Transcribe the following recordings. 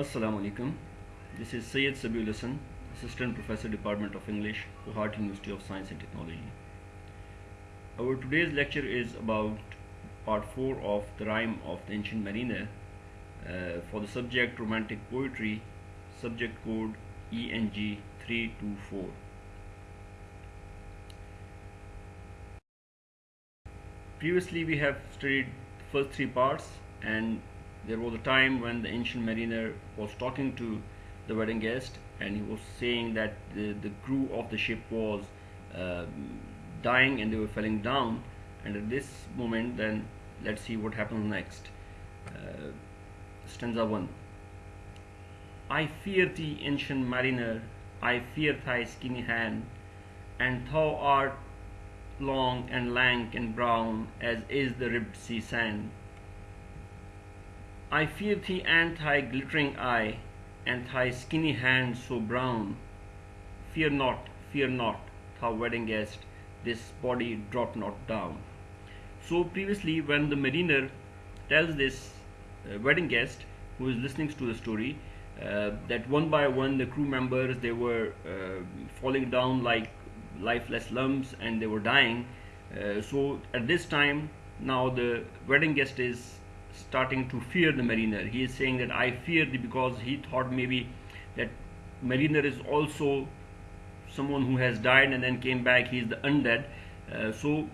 Assalamu alaikum. This is Syed Sabiul Assistant Professor Department of English, Guwahati University of Science and Technology. Our today's lecture is about part 4 of the rhyme of the ancient mariner uh, for the subject romantic poetry, subject code ENG 324. Previously we have studied first three parts and there was a time when the ancient mariner was talking to the wedding guest and he was saying that the, the crew of the ship was uh, dying and they were falling down. And at this moment then let's see what happens next. Uh, stanza 1 I fear thee ancient mariner. I fear thy skinny hand. And thou art long and lank and brown as is the ribbed sea sand I fear thee and thy glittering eye, and thy skinny hand so brown. Fear not, fear not, thou wedding guest, this body drop not down. So previously when the mariner tells this uh, wedding guest who is listening to the story uh, that one by one the crew members they were uh, falling down like lifeless lumps and they were dying uh, so at this time now the wedding guest is starting to fear the mariner. He is saying that i fear because he thought maybe that mariner is also someone who has died and then came back. He is the undead. Uh, so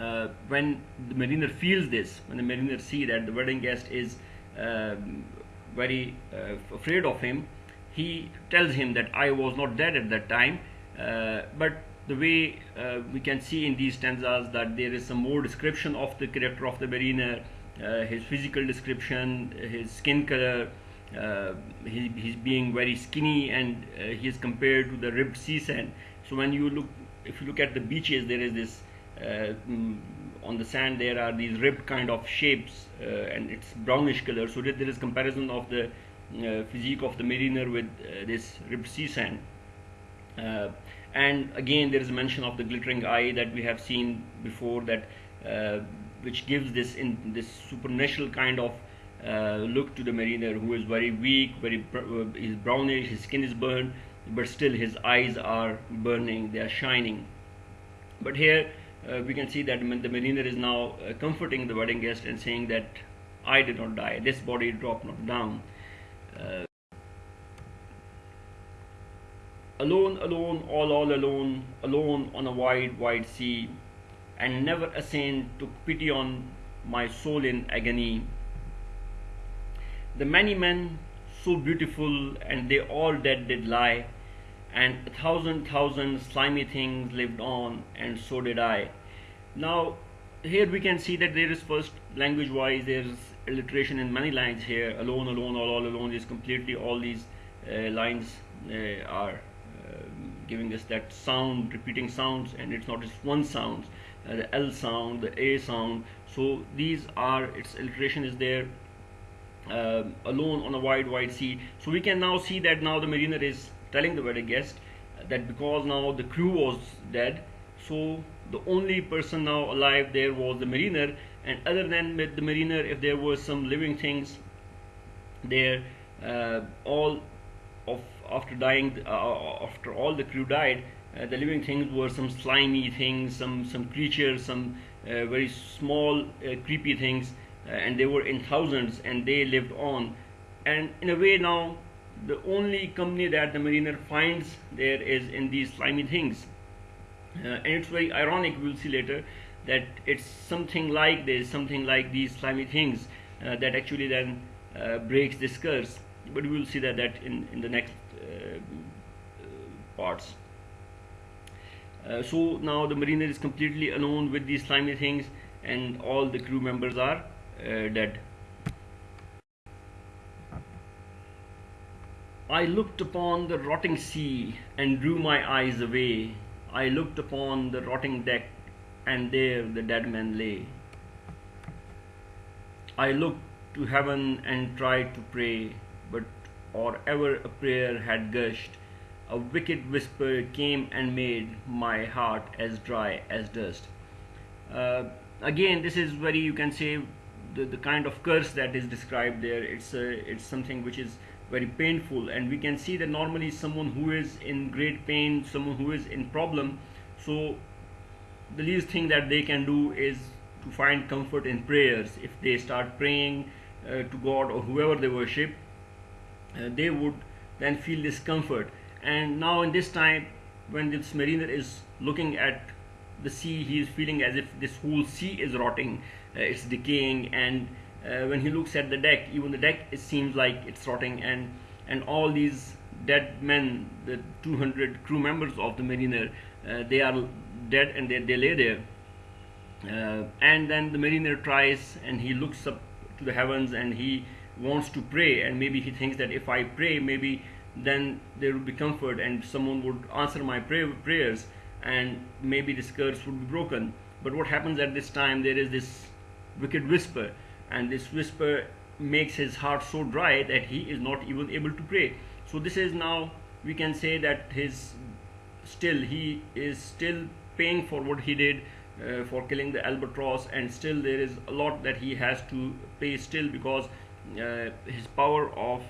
uh, when the mariner feels this when the mariner see that the wedding guest is uh, very uh, afraid of him he tells him that i was not dead at that time uh, but the way uh, we can see in these stanzas that there is some more description of the character of the mariner his physical description, his skin color, uh, he, he's being very skinny and uh, he is compared to the ribbed sea sand. So when you look, if you look at the beaches, there is this mm, on the sand there are these ribbed kind of shapes uh, and it's brownish color so there is comparison of the uh, physique of the mariner with uh, this ribbed sea sand and again there is a mention of the glittering eye that we have seen before that which gives this in this supernatural kind of uh, look to the mariner who is very weak very uh, he's brownish his skin is burned but still his eyes are burning they are shining. But here uh, we can see that the mariner is now uh, comforting the wedding guest and saying that I did not die. This body dropped not down. Uh, alone alone all all alone alone on a wide wide sea and never a saint took pity on my soul in agony. The many men so beautiful and they all dead did lie, and a thousand thousand slimy things lived on, and so did I. Now, here we can see that there is first language wise, there is alliteration in many lines here. Alone, alone, all, all alone is completely all these uh, lines uh, are uh, giving us that sound, repeating sounds, and it's not just one sound the L sound, the A sound. So these are its alliteration is there uh, alone on a wide wide sea. So we can now see that now the mariner is telling the wedding guest that because now the crew was dead, so the only person now alive there was the mariner, and other than the mariner, if there were some living things there, uh, all of after dying, uh, after all the crew died, uh, the living things were some slimy things, some some creatures, some uh, very small, uh, creepy things, and they were in thousands, and they lived on. And in a way, now the only company that the mariner finds there is in these slimy things. and it's very ironic, we'll see later, that it's something like this, something like these slimy things that actually then breaks this curse. But we will see that that in, in the next parts. Uh, so now the mariner is completely alone with these slimy things and all the crew members are uh, dead. I looked upon the rotting sea and drew my eyes away. I looked upon the rotting deck and there the dead man lay. I looked to heaven and tried to pray, but or ever a prayer had gushed, a wicked whisper came and made my heart as dry as dust. Uh, again, this is very, you can say, the, the kind of curse that is described there. It's a, it's something which is very painful. And we can see that normally someone who is in great pain someone who is in problem so the least thing that they can do is to find comfort in prayers. If they start praying uh, to god or whoever they worship uh, they would then feel discomfort. And now in this time when this mariner is looking at the sea he is feeling as if this whole sea is rotting uh, it's decaying. And uh, when he looks at the deck even the deck it seems like it's rotting. And and all these dead men the 200 crew members of the mariner uh, they are dead and they, they lay there. Uh, and then the mariner tries and he looks up to the heavens and he wants to pray and maybe he thinks that if I pray maybe then there would be comfort and someone would answer my pray prayers and maybe this curse would be broken. But what happens at this time there is this wicked whisper and this whisper makes his heart so dry that he is not even able to pray. So this is now we can say that his still he is still paying for what he did uh, for killing the albatross and still there is a lot that he has to pay still because uh, his power of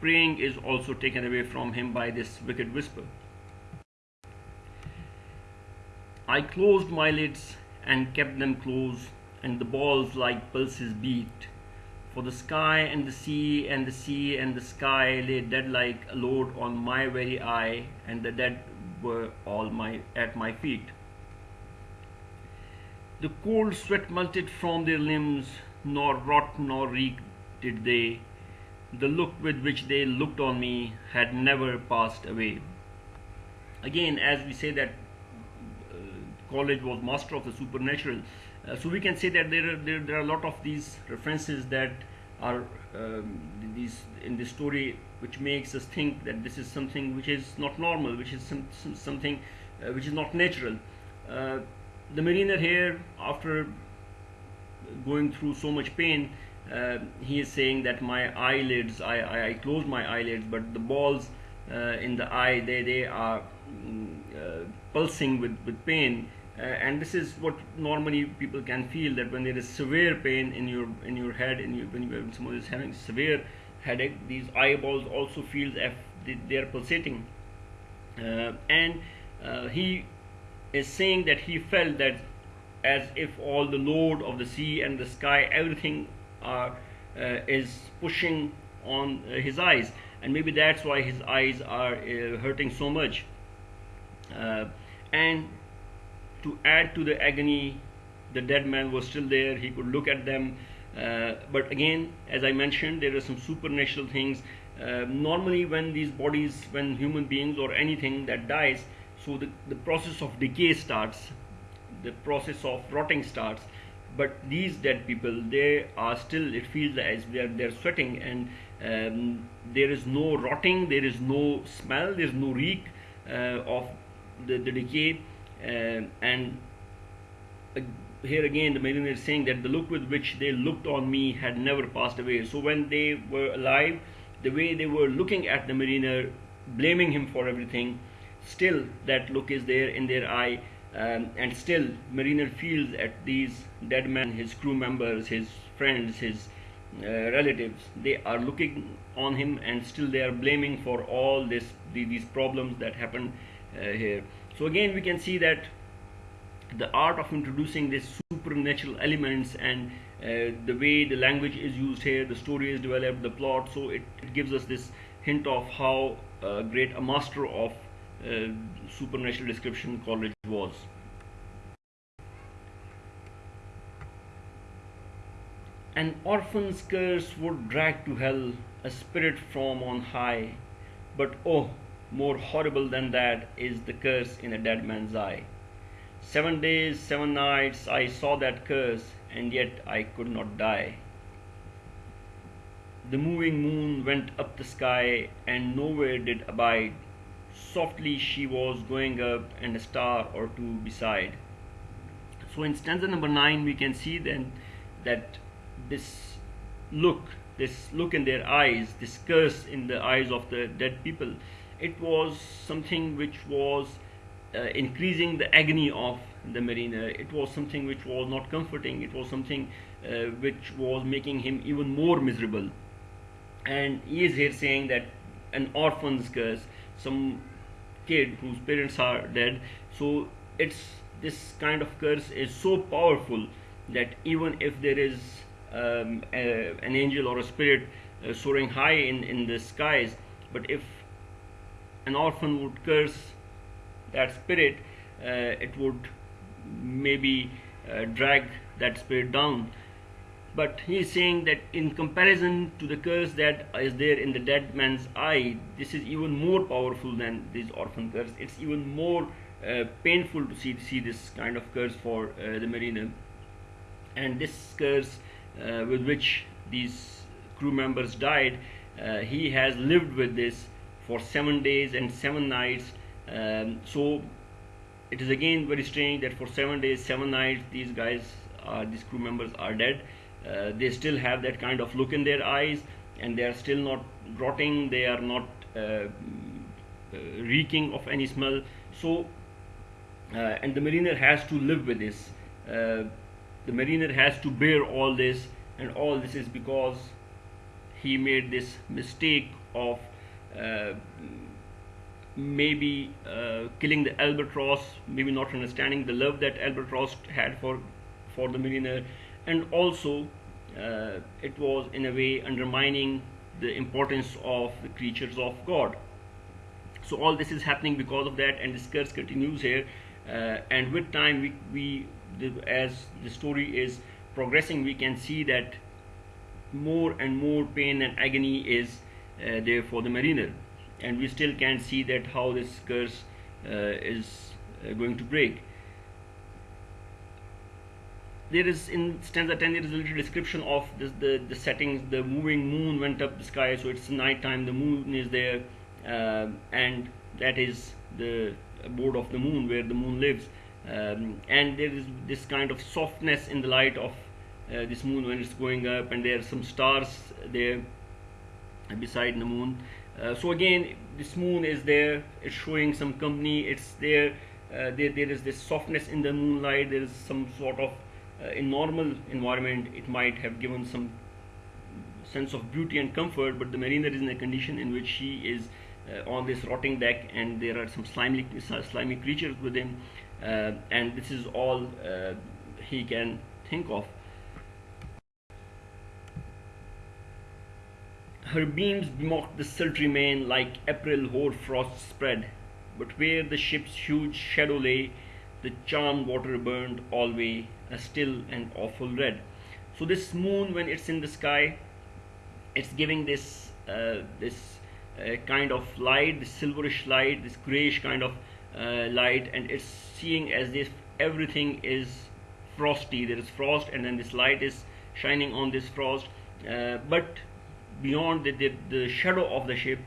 praying is also taken away from him by this wicked whisper. I closed my lids and kept them closed and the balls like pulses beat. For the sky and the sea and the sea and the sky lay dead like a load on my very eye and the dead were all my at my feet. The cold sweat melted from their limbs, nor rot nor reek did they. The look with which they looked on me had never passed away. Again, as we say that uh, Coleridge was master of the supernatural, uh, so we can say that there are, there, there are a lot of these references that are um, these in this story which makes us think that this is something which is not normal, which is some, some something uh, which is not natural. Uh, the mariner here after going through so much pain uh, he is saying that my eyelids I, I, I close my eyelids but the balls uh, in the eye they, they are mm, uh, pulsing with, with pain. Uh, and this is what normally people can feel that when there is severe pain in your in your head in your, when, you, when someone is having severe headache these eyeballs also feel as if they are pulsating. Uh, and uh, he is saying that he felt that as if all the load of the sea and the sky everything are uh, is pushing on uh, his eyes. And maybe that's why his eyes are uh, hurting so much. And to add to the agony the dead man was still there. He could look at them. Uh, but again as i mentioned there are some supernatural things. Uh, normally when these bodies when human beings or anything that dies so the, the process of decay starts. The process of rotting starts but these dead people they are still it feels as they're they're sweating and um, there is no rotting there is no smell there's no reek uh, of the, the decay uh, and uh, here again the mariner is saying that the look with which they looked on me had never passed away. So when they were alive the way they were looking at the mariner blaming him for everything still that look is there in their eye um, and still mariner feels at these dead men his crew members his friends his uh, relatives they are looking on him and still they are blaming for all this the, these problems that happened uh, here. So again we can see that the art of introducing these supernatural elements and uh, the way the language is used here the story is developed the plot so it, it gives us this hint of how uh, great a master of Uh, supernatural description Coleridge was. An orphan's curse would drag to hell a spirit from on high, but oh, more horrible than that is the curse in a dead man's eye. Seven days, seven nights I saw that curse, and yet I could not die. The moving moon went up the sky and nowhere did abide softly she was going up and a star or two beside. So in stanza number 9 we can see then that this look this look in their eyes this curse in the eyes of the dead people it was something which was uh, increasing the agony of the mariner. It was something which was not comforting. It was something uh, which was making him even more miserable. And he is here saying that an orphan's curse, some kid whose parents are dead, so it's this kind of curse is so powerful that even if there is um, a, an angel or a spirit uh, soaring high in, in the skies, but if an orphan would curse that spirit, uh, it would maybe uh, drag that spirit down. But he is saying that in comparison to the curse that is there in the dead man's eye, this is even more powerful than this orphan curse. It's even more uh, painful to see see this kind of curse for uh, the mariner. And this curse uh, with which these crew members died, uh, he has lived with this for seven days and seven nights. Um, so it is again very strange that for seven days, seven nights, these guys, are, these crew members are dead. Uh, they still have that kind of look in their eyes, and they are still not rotting. They are not uh, uh reeking of any smell. So, uh, and the mariner has to live with this. Uh, the mariner has to bear all this, and all this is because he made this mistake of maybe uh, killing the albatross, maybe not understanding the love that albatross had for for the mariner, and also uh, it was in a way undermining the importance of the creatures of God. So all this is happening because of that, and this curse continues here. Uh, and with time, we, we the, as the story is progressing, we can see that more and more pain and agony is uh, there for the mariner and we still can't see that how this curse uh, is uh, going to break there is in stanza 10 there is a little description of this, the the settings the moving moon went up the sky so it's night time the moon is there uh, and that is the abode of the moon where the moon lives. Um, and there is this kind of softness in the light of uh, this moon when it's going up and there are some stars there beside the moon. Uh, so again this moon is there it's showing some company it's there uh, there, there is this softness in the moonlight there is some sort of in normal environment it might have given some sense of beauty and comfort but the mariner is in a condition in which she is uh, on this rotting deck and there are some slimy slimy creatures with him uh, and this is all uh, he can think of. Her beams mocked the sultry main like April hoar frost spread, but where the ship's huge shadow lay, the charmed water burned alway a still and awful red. So this moon, when it's in the sky, it's giving this uh, this uh, kind of light, this silverish light, this grayish kind of uh, light, and it's seeing as if everything is frosty. There is frost, and then this light is shining on this frost, uh, but beyond the, the, the shadow of the ship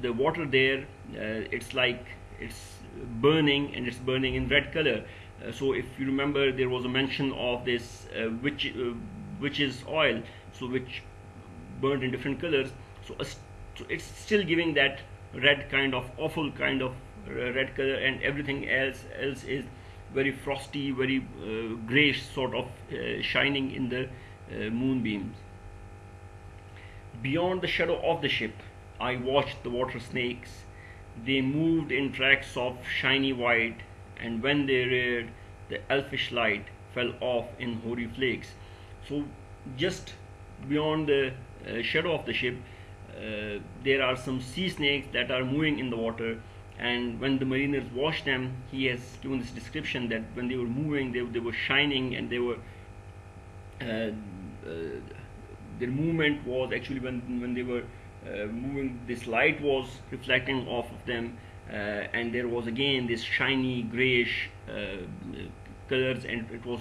the water there uh, it's like it's burning and it's burning in red color uh, so if you remember there was a mention of this uh, witch uh, witch's oil so which burned in different colors so, so, it's still giving that red kind of awful kind of uh, red color and everything else else is very frosty very uh, grayish sort of shining in the moonbeams Beyond the shadow of the ship, I watched the water snakes. They moved in tracks of shiny white, and when they reared, the elfish light fell off in hoary flakes. So, just beyond the uh, shadow of the ship, uh, there are some sea snakes that are moving in the water. And when the mariners watched them, he has given this description that when they were moving, they, they were shining and they were. Uh, uh their movement was actually when when they were moving this light was reflecting off of them uh, and there was again this shiny grayish uh, colors and it was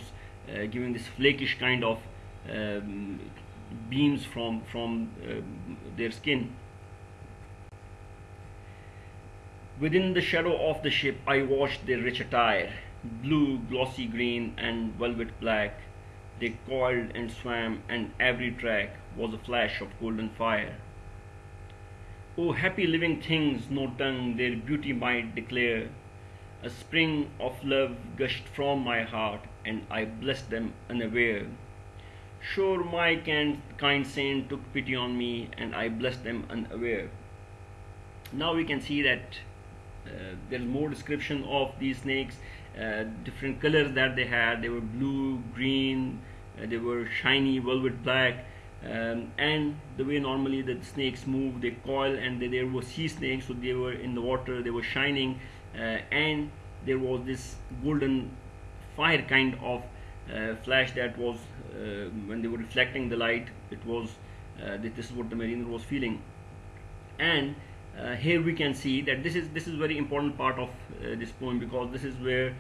uh, giving this flakish kind of um, beams from from uh, their skin within the shadow of the ship I watched their rich attire blue glossy green and velvet black they coiled and swam, and every track was a flash of golden fire. O happy living things, no tongue their beauty might declare. A spring of love gushed from my heart, and I blessed them unaware. Sure, my kind saint took pity on me, and I blessed them unaware. Now we can see that uh, there's more description of these snakes, uh, different colors that they had. They were blue, green, uh, they were shiny, velvet black. Um, and the way normally the snakes move, they coil, and they, there were sea snakes, so they were in the water, they were shining, uh, and there was this golden fire kind of uh, flash that was uh, when they were reflecting the light it was uh, this is what the mariner was feeling. And uh, here we can see that this is this is very important part of uh, this poem because this is where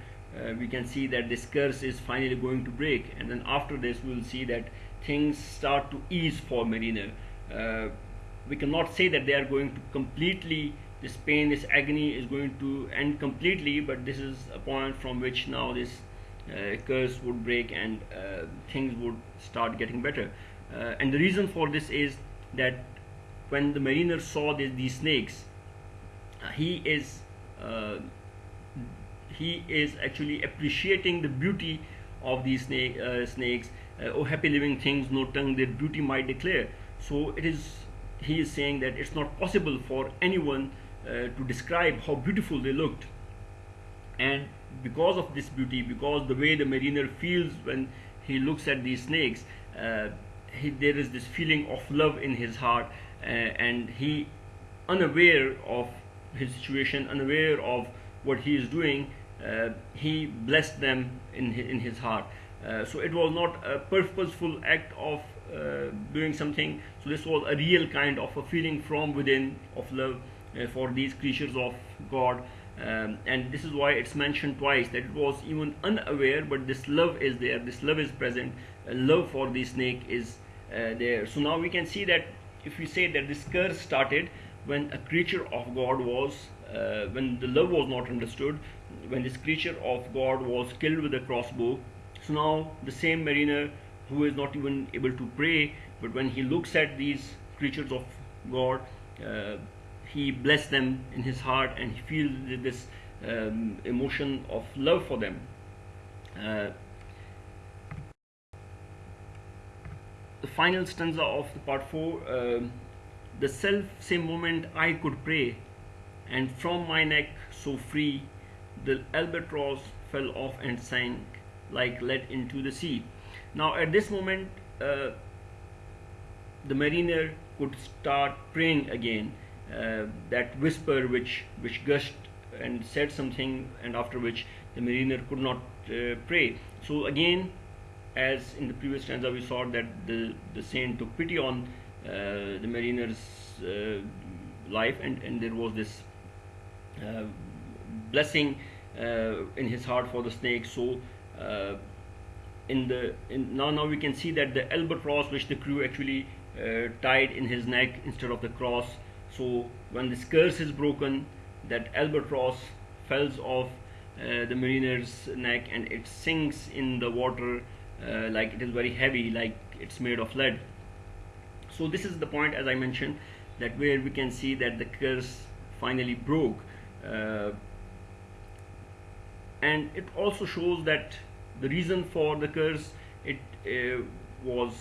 we can see that this curse is finally going to break. And then after this we will see that things start to ease for mariner we cannot say that they are going to completely this pain this agony is going to end completely but this is a point from which now this uh, curse would break and uh, things would start getting better uh, and the reason for this is that when the mariner saw these snakes he is he is actually appreciating the beauty of these snake, uh, snakes. Uh, oh, happy living things, no tongue, their beauty might declare. So it is, he is saying that it's not possible for anyone uh, to describe how beautiful they looked. And because of this beauty, because the way the mariner feels when he looks at these snakes, uh, he, there is this feeling of love in his heart, uh, and he, unaware of his situation, unaware of what he is doing, uh, he blessed them in his, in his heart. Uh, so it was not a purposeful act of uh, doing something. So this was a real kind of a feeling from within of love uh, for these creatures of God. Um, and this is why it's mentioned twice that it was even unaware but this love is there this love is present love for the snake is uh, there so now we can see that if we say that this curse started when a creature of god was uh, when the love was not understood when this creature of god was killed with a crossbow now the same mariner who is not even able to pray but when he looks at these creatures of god uh, he blessed them in his heart and he feels this um, emotion of love for them. Uh, the final stanza of the part 4 uh, the self same moment I could pray and from my neck so free the albatross fell off and sank like lead into the sea. Now at this moment uh, the mariner could start praying again uh, that whisper which which gushed and said something and after which the mariner could not uh, pray so again as in the previous stanza we saw that the the saint took pity on uh, the mariner's uh, life and and there was this uh, blessing in his heart for the snake so in the in now now we can see that the albatross which the crew actually tied in his neck instead of the cross. So when this curse is broken that albatross falls off uh, the mariner's neck and it sinks in the water uh, like it is very heavy like it's made of lead. So this is the point as I mentioned that where we can see that the curse finally broke. Uh, and it also shows that the reason for the curse it uh, was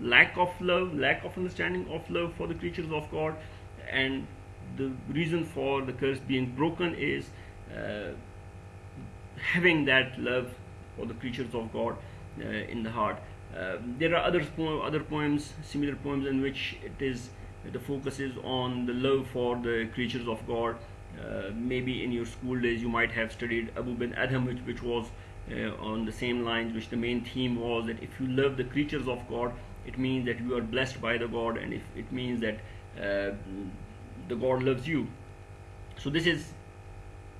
lack of love lack of understanding of love for the creatures of God and the reason for the curse being broken is uh, having that love for the creatures of God uh, in the heart. Uh, there are other po other poems, similar poems in which it is the focus is on the love for the creatures of God. Uh, maybe in your school days you might have studied Abou Ben Adhem, which, which was uh, on the same lines, which the main theme was that if you love the creatures of God, it means that you are blessed by the God, and if it means that uh, the God loves you. So this is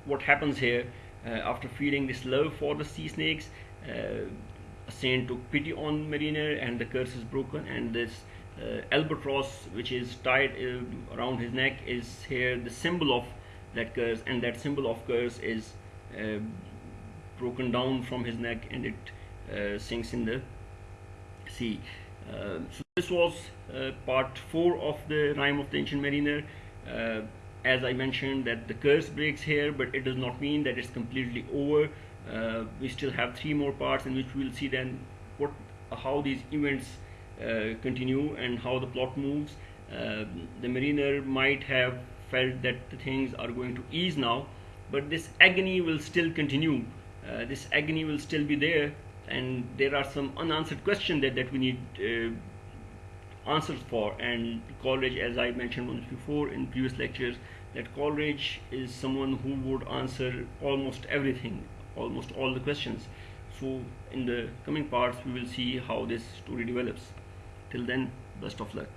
what happens here uh, after feeling this love for the sea snakes. Uh, a saint took pity on Mariner and the curse is broken and this albatross which is tied around his neck is here the symbol of that curse and that symbol of curse is uh, broken down from his neck and it sinks in the sea. Uh, so this was uh, part 4 of the rhyme of the ancient mariner uh, as I mentioned that the curse breaks here but it does not mean that it's completely over uh, we still have three more parts in which we'll see then what how these events uh, continue and how the plot moves. Uh, the mariner might have felt that the things are going to ease now, but this agony will still continue. Uh, this agony will still be there, and there are some unanswered questions that, that we need uh, answers for. And Coleridge, as I mentioned once before in previous lectures, that Coleridge is someone who would answer almost everything, almost all the questions. So in the coming parts, we will see how this story develops. Till then, best of luck.